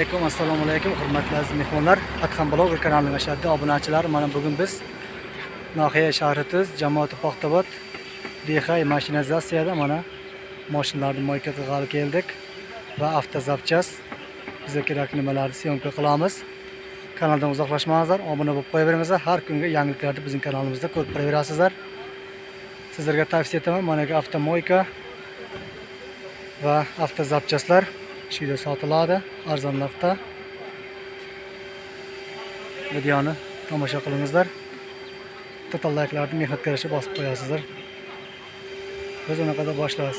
alaykum assalomu alaykum hurmatli aziz mehmonlar. Adham bloger kanalining ashaddiy obunachilari mana bugun biz nohiya shahri tuz jamoati paxtabod dehay mashinazatsiyada mana mashinalarni moyka qilg'ali keldik va avtozapchas bizga kerak nimalarni syomka qilamiz. Kanaldan uzoqlashmangizlar obuna bo'lib qo'yaveringizlar. Har kungi yangiliklarni bizning kanalimizda ko'rib qolaverasizlar sizlarga tavsiya etaman mana bu avtomoyka va avtozapchaslar shu sotiladi arzon narxda videoni tomosha qilingizlar to'tal layklarni mehnatkash bosib qo'yasizlar biz unaqada boshlaymiz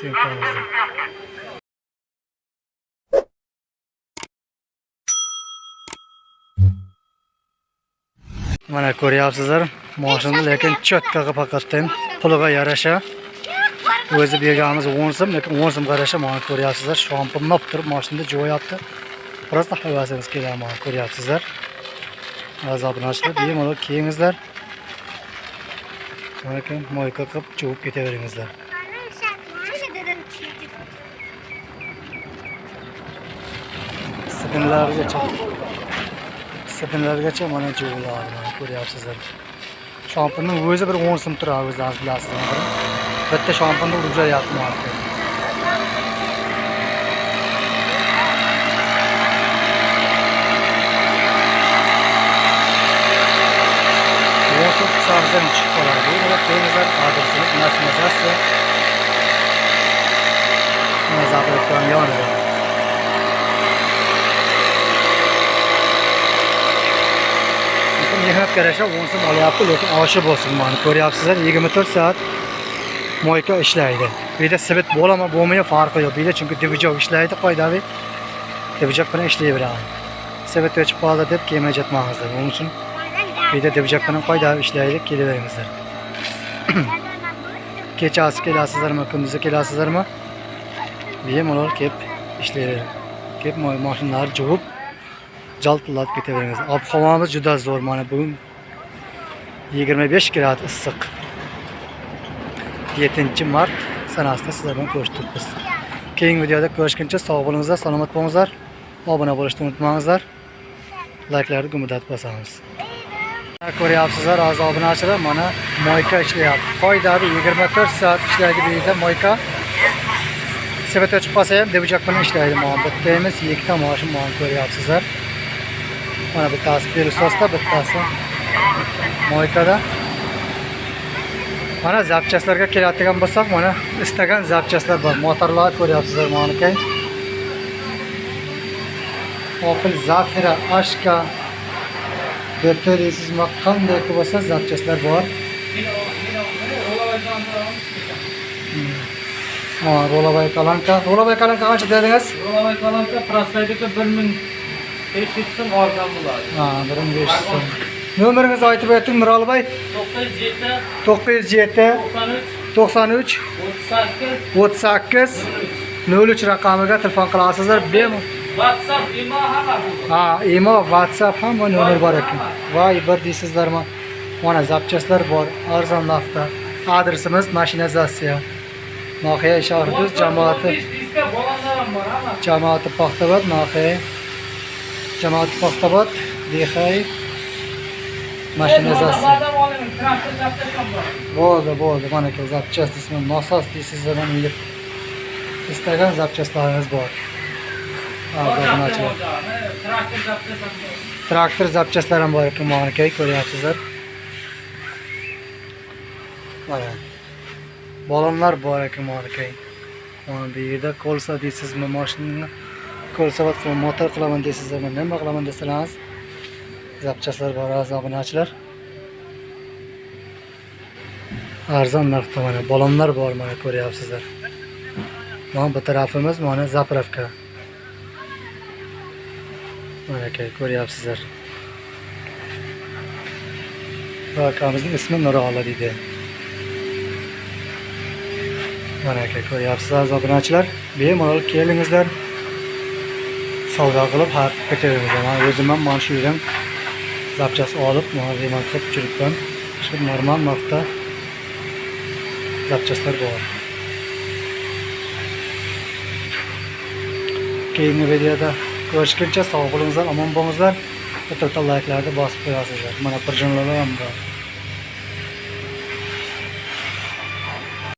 mana ko'ryapsizlar. Moshinni lekin cho'tkaga faqatdan puliga yarasha. O'zi berganimiz o'n so'm lekin o'n so'm qarasha mana ko'ryapsizlar shompirlab turib mashinada jo'yapti. Просто havasingiz keladi mana ko'ryapsizlar. Azoblanishlar bemalol kiyingizlar. Lekin moyka qilib chuvib ketaveringizlar. Sipinlargacha sipinlargacha mana chuviladi ko'ryapsizlar. Shompirni o'zi bir o'n so'm turadi o'zlaringiz bilasizlar. Bitta shompirni urjayapti mana Yo'q, savzdan chiqib qoladi. Bu temizlar adresimiz mashinazatsiya. Mana zapravkani yonida. mehnat yarasha 10 so'm olyapti lekin oshi bo'lsin mana ko'ryapsizlar 24 soat moyka ishlaydi bu yerda svet bo'lami bo'lmayi farqi yo'q bu yerda chunki dvijok ishlaydi qoidaviy dvijok bilan ishlayveradi svet o'chib qoldi deb kelmay jetmangizlar buning uchun bu yerda dvijok bilan qoidaviy ishlaydi kelaveringizlar kechasi kelasizlarmi kunduzi kelasizlarmi bemalol ular kelib ishlayveradi kelib mashinalarni juvib jaltillatib ketaveramiz ob havomiz juda zo'r mana bugun 25 grad issiq 7 mart sanasida sizlar bilan ko'rishdik keyingi videoda ko'rishguncha sog' bo'lingizlar salomat bo'lingizlar obuna bo'lishni unutmangizlar. Layklarni gumillatib bosamiz. Ko'ryapsizlar aziz obunachilar mana moyka ishlayapti. Qoidada 24 soat ishlaydi bu yerda moyka. Svet o'chib qolsa ham dvijak bilan ishlaydi mana bitta emas ikkita moshin mana ko'ryapsizlar. Mana bittasi пересоста bittasi moykada. Mana zapchastlarga keladigan bo'lsak mana istagan zapchastlar bor. Motorlar ko'ryapsizlar mana kay opel zafira ashka. Debda deysizmi? Qanday bo'lsa zapchastlar bor. Ro'lavay kalanka. Ro'lavay kalanka qancha dedingiz? Ro'lavay kalanka prostoydagi bir ming besh yuz so'm olgan bo'ladi. Ha bir ming besh yuz so'm nomeringizni aytib o'ting uch o'ttiz sakkiz o'ttiz sakkiz nol uch raqamiga telefon qilasizlar bemalol whatsapp imo hammasi ha imo whatsapp hamma nomer bor ekan. Voy bir deysizlarmi mana zapchastlar bor arzon narxda adresimiz mashinazatsiya noxiya shahri jamoati jamoati paxtabod noxiya jamoati paxtabod dexay bor bo'ldi bo'ldi. Mana zapchast ismi nosos deysizlar mana uyda istagan zapchastlaringiz bor. Traktor zapchast ham bor ekan mana aka ko'ryapsizlar. Mana. Balonlar bor ekan mana aka mana bu yerda kolsa deysizmi mashinani qilib motor qilaman deysizlarmi nima qilaman desangiz zapchastlar bor aziz obunachilar arzon narxda mana balonlar bor mana ko'ryapsizlar mana bu tarafimiz mana zapravka mana aka ko'ryapsizlar bu akamizning ismi nuroli deydi mana aka ko'ryapsizlar obunachilar bemalol kelingizlar savdo qilib har ketaveringizlar man o'zim ham mana shu yerdan zapchast olib mana remont qilib tushiribman. Shu normal narxda zapchastlar bor. Keyingi videoda ko'rishguncha sog' bo'linglar omon bo'lingizlar. Bitta bitta layklarni bosib qo'yasizlar mana bir jumlalar ham bor.